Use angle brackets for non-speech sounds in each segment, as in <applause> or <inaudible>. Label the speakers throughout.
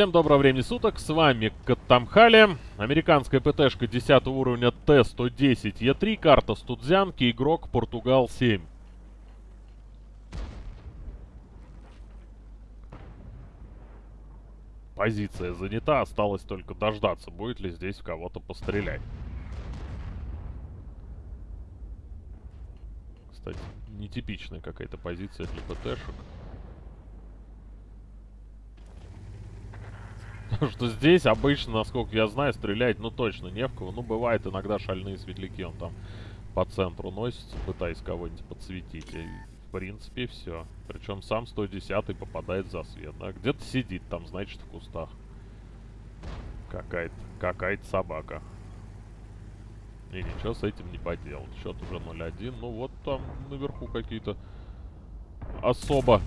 Speaker 1: всем доброго времени суток, с вами Каттамхали, американская ПТшка 10 уровня Т-110Е3, карта Студзянки, игрок Португал-7. Позиция занята, осталось только дождаться, будет ли здесь кого-то пострелять. Кстати, нетипичная какая-то позиция для ПТшек. Что здесь обычно, насколько я знаю, стрелять, ну точно не в кого. Ну, бывает иногда шальные светляки, он там по центру носится, пытаясь кого-нибудь подсветить. И, в принципе, все. Причем сам 110 попадает за свет, да. Где-то сидит там, значит, в кустах. Какая-то какая-то собака. И ничего с этим не поделать. Счет уже 0-1. Ну вот там наверху какие-то особо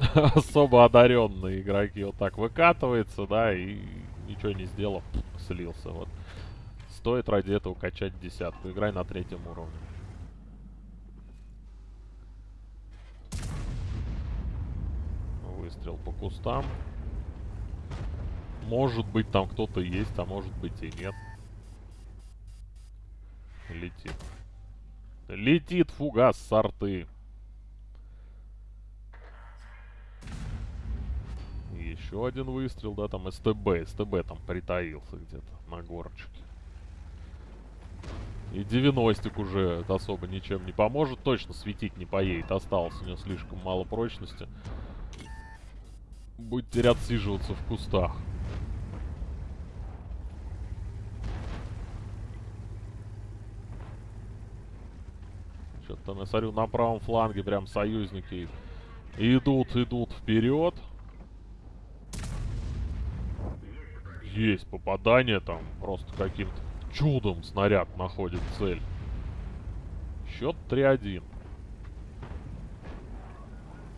Speaker 1: <laughs> особо одаренные игроки вот так выкатывается, да, и ничего не сделав, слился. Вот. Стоит ради этого качать десятку. Играй на третьем уровне. Выстрел по кустам. Может быть там кто-то есть, а может быть и нет. Летит. Летит фугас с арты. Еще один выстрел, да, там СТБ. СТБ там притаился где-то на горочке. И 90 уже особо ничем не поможет. Точно светить не поедет. Осталось у него слишком мало прочности. Будет терять отсиживаться в кустах. Что-то я смотрю, на правом фланге прям союзники идут, идут вперед. Есть попадание там. Просто каким-то чудом снаряд находит цель. Счет 3-1.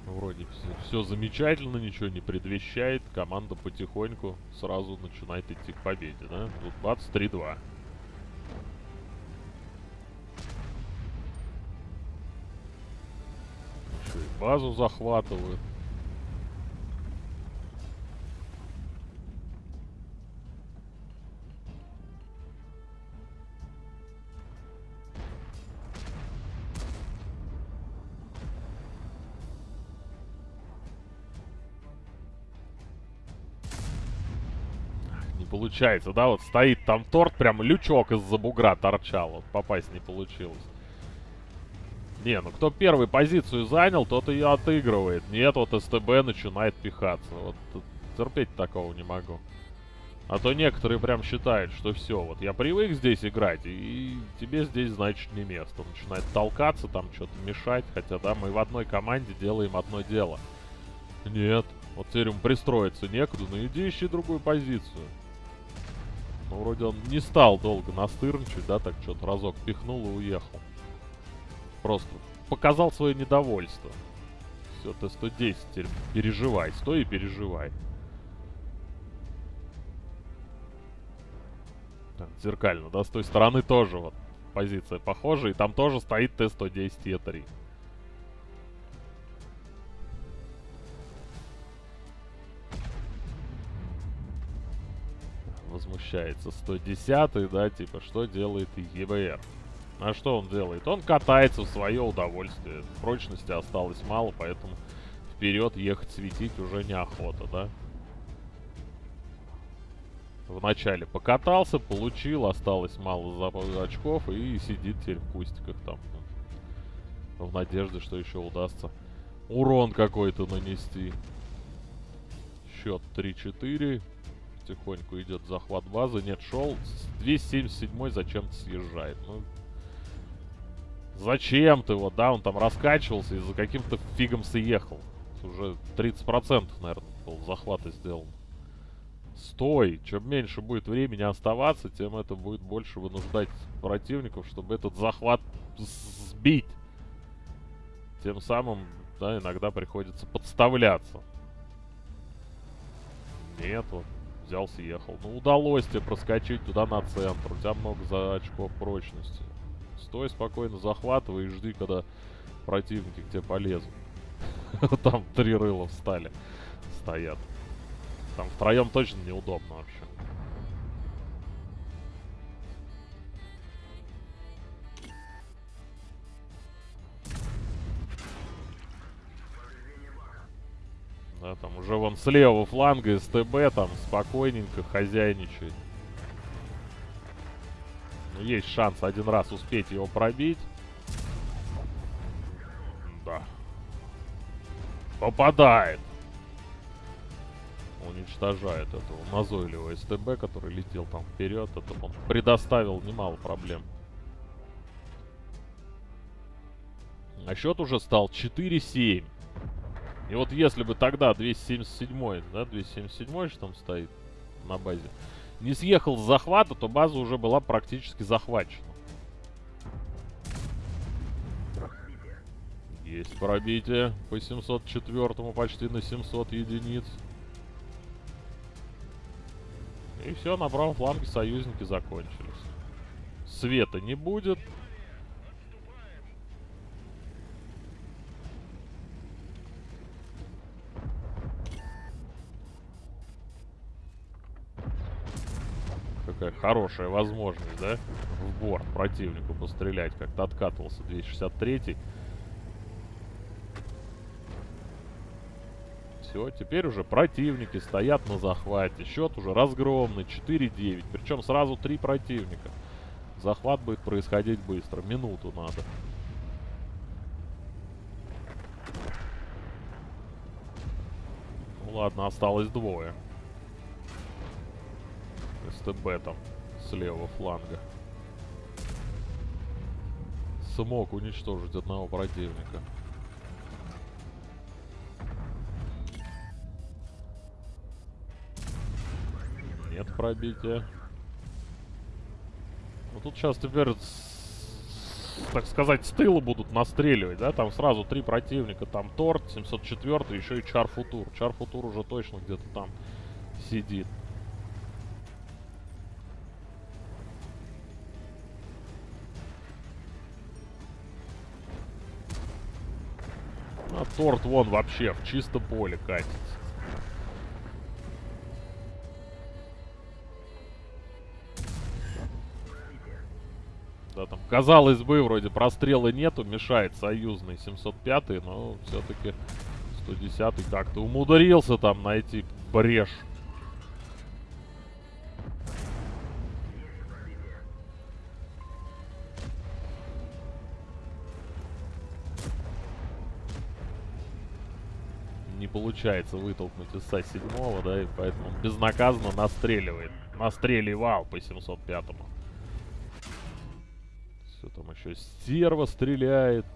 Speaker 1: Вроде все, все замечательно, ничего не предвещает. Команда потихоньку сразу начинает идти к победе, да? Тут бац, 3-2. Еще базу захватывают. Получается, да, вот стоит там торт, прям лючок из-за бугра торчал, вот попасть не получилось. Не, ну кто первый позицию занял, тот ее отыгрывает. Нет, вот СТБ начинает пихаться. Вот терпеть такого не могу. А то некоторые прям считают, что все, вот я привык здесь играть, и тебе здесь, значит, не место. Начинает толкаться, там что-то мешать, хотя, да, мы в одной команде делаем одно дело. Нет, вот теперь ему пристроиться некуда, ну иди ищи другую позицию. Ну, вроде он не стал долго настырничать, да, так что-то разок пихнул и уехал. Просто показал свое недовольство. Все, Т-110 теперь переживай, стой и переживай. Так, зеркально, да, с той стороны тоже вот позиция похожая, и там тоже стоит Т-110 возмущается 110 да, типа, что делает ЕБР? А что он делает? Он катается в свое удовольствие. Прочности осталось мало, поэтому вперед ехать светить уже неохота, да? Вначале покатался, получил, осталось мало очков и сидит теперь в кустиках там. В надежде, что еще удастся урон какой-то нанести. Счет 3-4 потихоньку идет захват базы. Нет, шел. 277 зачем-то съезжает. Ну, зачем ты вот, да? Он там раскачивался и за каким-то фигом съехал. Уже 30% наверное, был захвата сделан. Стой! Чем меньше будет времени оставаться, тем это будет больше вынуждать противников, чтобы этот захват сбить. Тем самым, да, иногда приходится подставляться. Нет, вот взял, съехал. Ну, удалось тебе проскочить туда на центр. У тебя много за очков прочности. Стой спокойно, захватывай и жди, когда противники к тебе полезут. <laughs> Там три рыла встали. Стоят. Там втроем точно неудобно вообще. Уже вон с левого фланга СТБ там спокойненько хозяйничает. Но есть шанс один раз успеть его пробить. Да. Попадает. Уничтожает этого назойливого СТБ, который летел там вперед. Это он предоставил немало проблем. А счет уже стал 4-7. И вот если бы тогда 277, да, 277 что там стоит на базе, не съехал с захвата, то база уже была практически захвачена. Есть пробитие по 704 почти на 700 единиц. И все, на правом фланге союзники закончились. Света не будет. Какая хорошая возможность, да? В борт противнику пострелять. Как-то откатывался 263-й. Все, теперь уже противники стоят на захвате. Счет уже разгромный, 4-9. Причем сразу три противника. Захват будет происходить быстро. Минуту надо. Ну ладно, осталось двое. СТБ там с левого фланга. Смог уничтожить одного противника. Нет пробития. Ну тут сейчас теперь, так сказать, с будут настреливать, да? Там сразу три противника. Там Торт, 704 еще и Чар Футур. Чар Футур уже точно где-то там сидит. А торт вон вообще в чисто поле катится. Да, там, казалось бы, вроде прострела нету, мешает союзный 705 но все-таки 110 как-то умудрился там найти брешь. Получается вытолкнуть из СА-7, да, и поэтому безнаказанно настреливает. Настреливал по 705-му. Все, там еще стерва стреляет.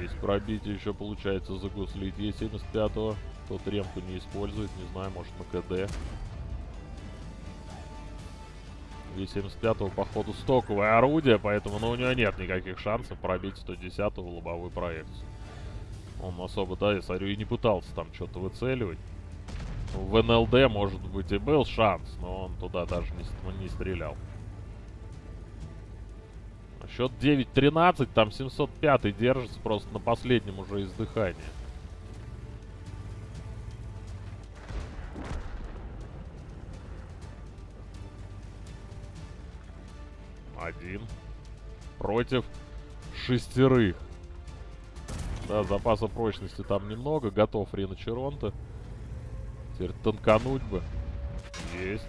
Speaker 1: Есть пробитие еще получается загуслить Е75-го. Тот ремку не использует, не знаю, может на КД. И-75 походу стоковое орудие, поэтому ну, у него нет никаких шансов пробить 110-ю лобовую проекцию. Он особо, да, я смотрю, и не пытался там что-то выцеливать. В НЛД, может быть, и был шанс, но он туда даже не, не стрелял. Счет 9-13, там 705 держится просто на последнем уже издыхании. Один. Против шестерых. Да, запаса прочности там немного. Готов Рина Черонта. Теперь танкануть бы. Есть.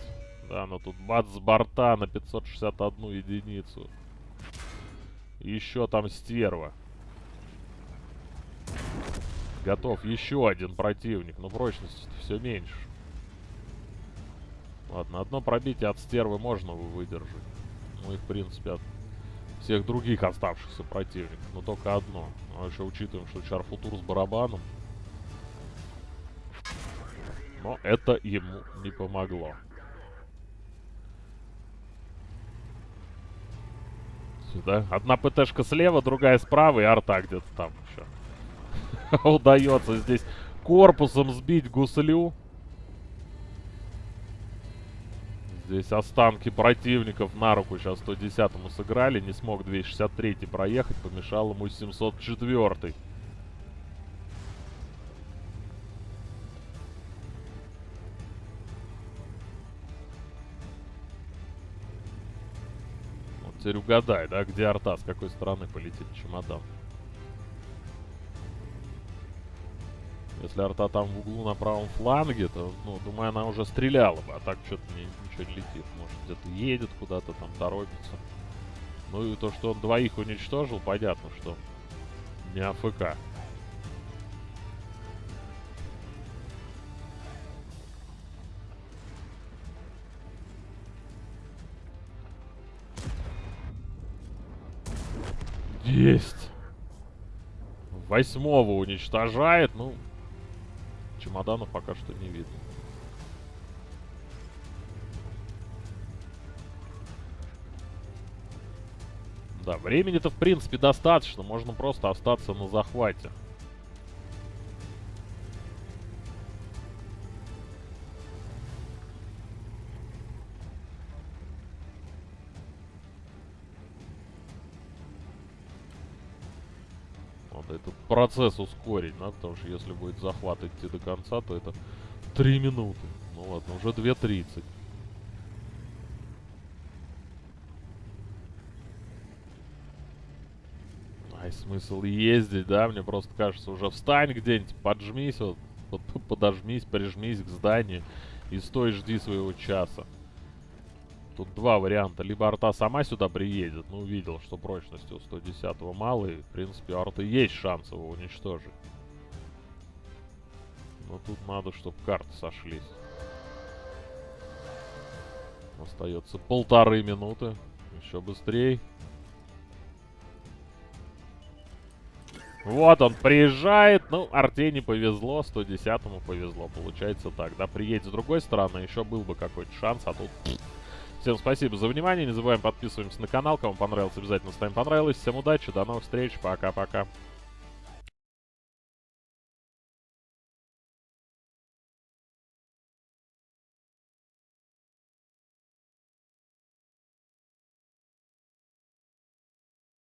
Speaker 1: Да, но тут бац с борта на 561 единицу. Еще там стерва. Готов еще один противник. Но прочности все меньше. Ладно, одно пробитие от стервы можно выдержать. Ну и, в принципе, от всех других оставшихся противников. Но только одно. А еще учитываем, что Чарфутур с барабаном. Но это ему не помогло. Сюда. Одна ПТшка слева, другая справа и арта где-то там еще. <laughs> Удается здесь корпусом сбить гуслю. Здесь останки противников на руку сейчас 110-му сыграли. Не смог 263 проехать, помешал ему 704 -й. Вот теперь угадай, да, где арта, с какой стороны полетит чемодан. Если арта там в углу на правом фланге, то, ну, думаю, она уже стреляла бы. А так что-то ничего не летит. Может, где-то едет куда-то, там торопится. Ну и то, что он двоих уничтожил, понятно, что не АФК. Есть. Восьмого уничтожает. Ну, чемоданов пока что не видно. Да, времени-то в принципе достаточно, можно просто остаться на захвате. Процесс ускорить, да, потому что если будет захват идти до конца, то это 3 минуты. Ну ладно, уже 2.30. Ай, смысл ездить, да? Мне просто кажется, уже встань где-нибудь, поджмись, вот, вот <laughs> подожмись, прижмись к зданию и стой, жди своего часа. Тут два варианта. Либо арта сама сюда приедет, ну, увидел, что прочности у 110-го мало, и, в принципе, у арты есть шанс его уничтожить. Но тут надо, чтобы карты сошлись. Остается полторы минуты. Еще быстрее. Вот он приезжает. Ну, Арте не повезло, 110-му повезло. Получается так, да, приедет с другой стороны, еще был бы какой-то шанс, а тут... Всем спасибо за внимание. Не забываем подписываемся на канал. Кому понравилось, обязательно ставим понравилось. Всем удачи, до новых встреч. Пока-пока.